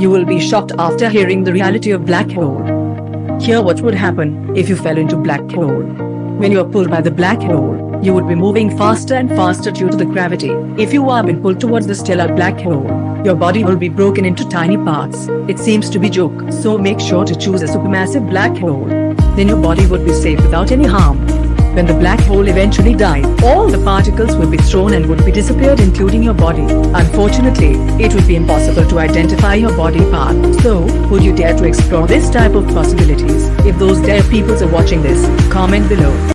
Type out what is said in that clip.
You will be shocked after hearing the reality of black hole. Hear what would happen if you fell into black hole. When you are pulled by the black hole, you would be moving faster and faster due to the gravity. If you are being pulled towards the stellar black hole, your body will be broken into tiny parts. It seems to be joke, so make sure to choose a supermassive black hole. Then your body would be safe without any harm. When the black hole eventually died, all the particles will be thrown and would be disappeared including your body. Unfortunately, it would be impossible to identify your body part. So, would you dare to explore this type of possibilities? If those dare peoples are watching this, comment below.